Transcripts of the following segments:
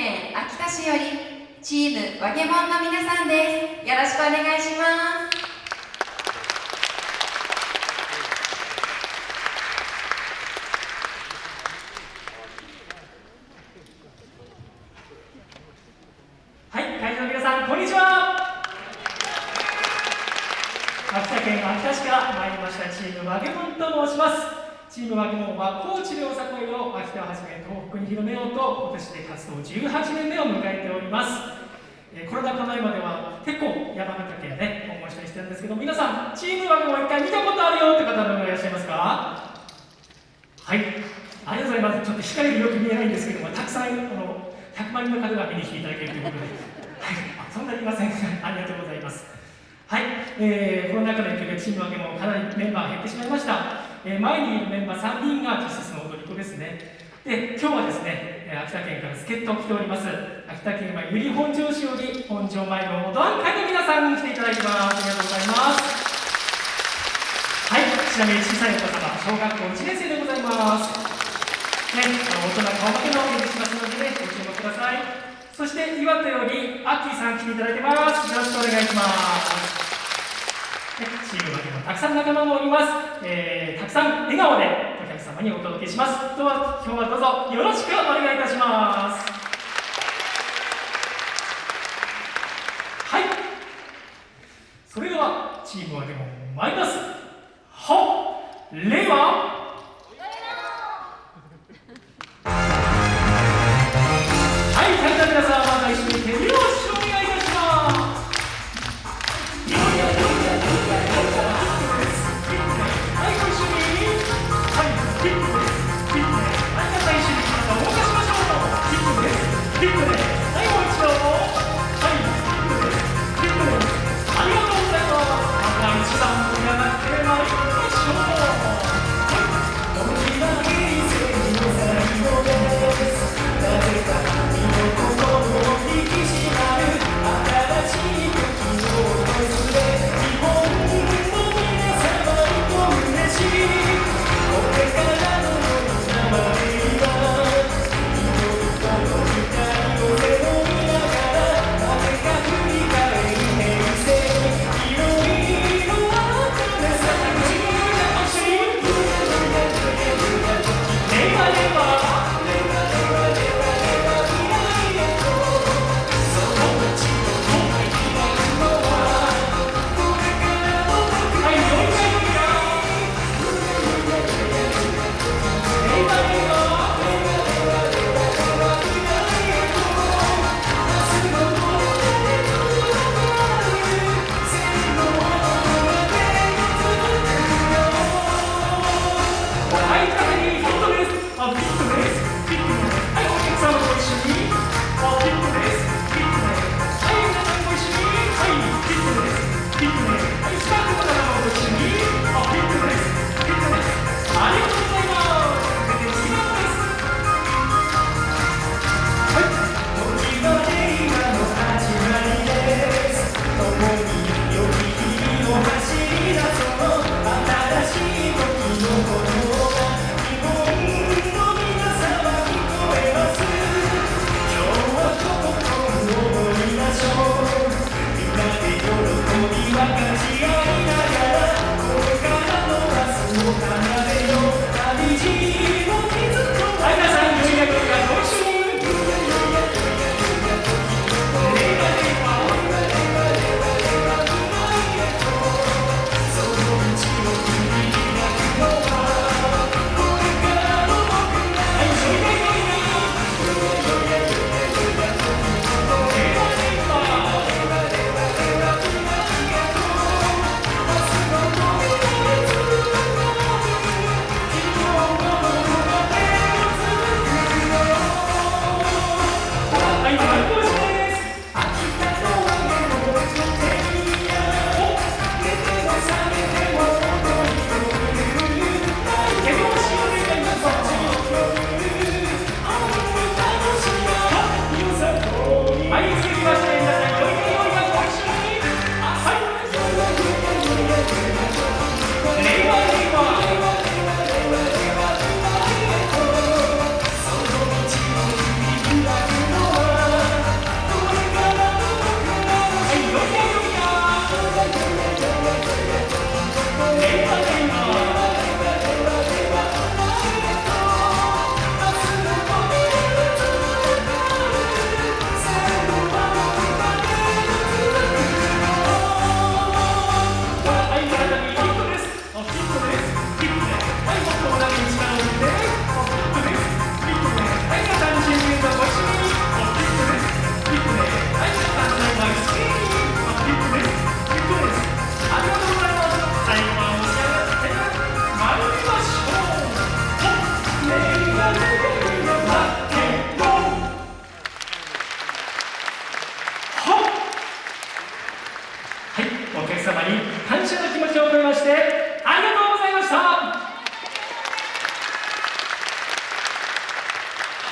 県秋田市よりチームわげもんの皆さんです。よろしくお願いします。はい会場の皆さんこんにちは。秋田県秋田市から参りましたチームわげもんと申します。チームわげもんは高知でよさこいを秋田をはじめ東北に広めようと今年で活動18年目を迎えております。えコロナ禍前までは結構山形県ね訪問したりしてるんですけど皆さんチームわげもん一回見たことあるよって方どのいらっしゃいますか？はい。ありがとうございます。ちょっと光よく見えないんですけどもたくさんあの100万人の方が見に来ていただけるということで、はい、そんなにいません。ありがとうございます。はい、えー、コロナ禍の影響でチームわけもかなりメンバー減ってしまいました、えー前にいるメンバー3人が実質の踊り子ですねで今日はですねえー秋田県から助っ人来ております秋田県は由利本庄市より本庄前のお団会の皆さんに来ていただいてますありがとうございますはい、ちなみに小さいお子様、小学校1年生でございます。ね、大人顔負けのお願いしますのでね、ご注目ください。そして岩手よりアッキーさん来ていただいてます。よろしくお願いします。チームわけもたくさん仲間もおります。えー、たくさん笑顔でお客様にお届けします。どうぞ今日はどうぞよろしくお願いいたします。はい。それではチーム分けも参ります。は、令和。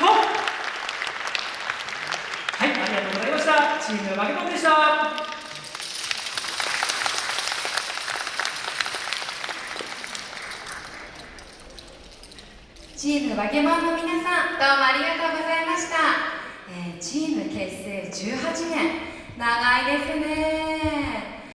はい、ありがとうございました。チームマゲコンでした。チームバケモンの皆さん、どうもありがとうございました。えー、チーム結成18年、長いですね。